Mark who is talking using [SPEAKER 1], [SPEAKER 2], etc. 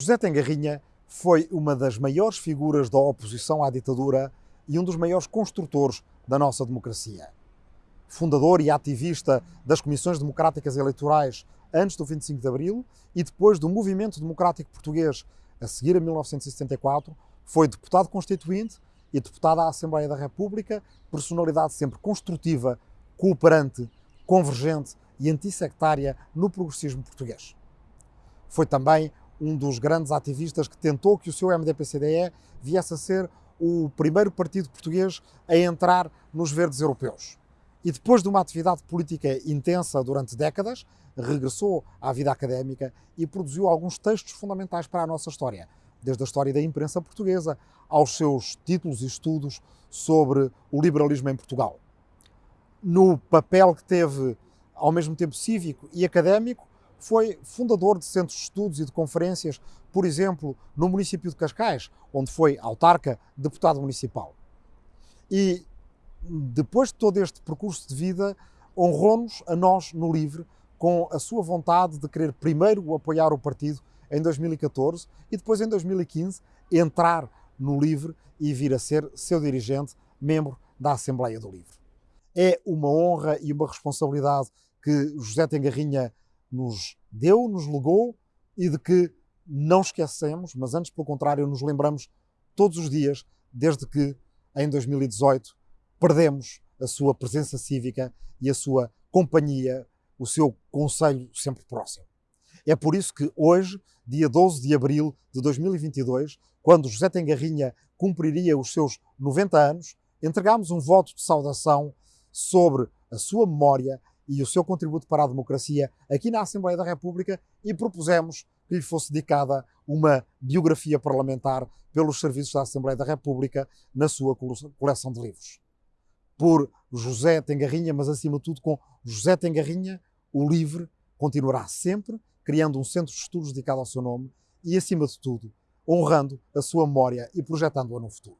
[SPEAKER 1] José Tengarrinha foi uma das maiores figuras da oposição à ditadura e um dos maiores construtores da nossa democracia. Fundador e ativista das comissões democráticas eleitorais antes do 25 de Abril e depois do movimento democrático português a seguir a 1974, foi deputado constituinte e deputado à Assembleia da República, personalidade sempre construtiva, cooperante, convergente e antissectária no progressismo português. Foi também um dos grandes ativistas que tentou que o seu MDP-CDE viesse a ser o primeiro partido português a entrar nos verdes europeus. E depois de uma atividade política intensa durante décadas, regressou à vida académica e produziu alguns textos fundamentais para a nossa história, desde a história da imprensa portuguesa aos seus títulos e estudos sobre o liberalismo em Portugal. No papel que teve ao mesmo tempo cívico e académico, foi fundador de centros de estudos e de conferências, por exemplo, no município de Cascais, onde foi autarca, deputado municipal. E depois de todo este percurso de vida, honrou-nos a nós no LIVRE com a sua vontade de querer primeiro apoiar o partido em 2014 e depois em 2015 entrar no LIVRE e vir a ser seu dirigente, membro da Assembleia do LIVRE. É uma honra e uma responsabilidade que José Tengarrinha nos deu, nos legou e de que não esquecemos, mas antes, pelo contrário, nos lembramos todos os dias, desde que em 2018 perdemos a sua presença cívica e a sua companhia, o seu conselho sempre próximo. É por isso que hoje, dia 12 de abril de 2022, quando José Tengarrinha cumpriria os seus 90 anos, entregámos um voto de saudação sobre a sua memória e o seu contributo para a democracia aqui na Assembleia da República e propusemos que lhe fosse dedicada uma biografia parlamentar pelos serviços da Assembleia da República na sua coleção de livros. Por José Tengarrinha, mas acima de tudo com José Tengarrinha, o LIVRE continuará sempre criando um centro de estudos dedicado ao seu nome e, acima de tudo, honrando a sua memória e projetando-a no futuro.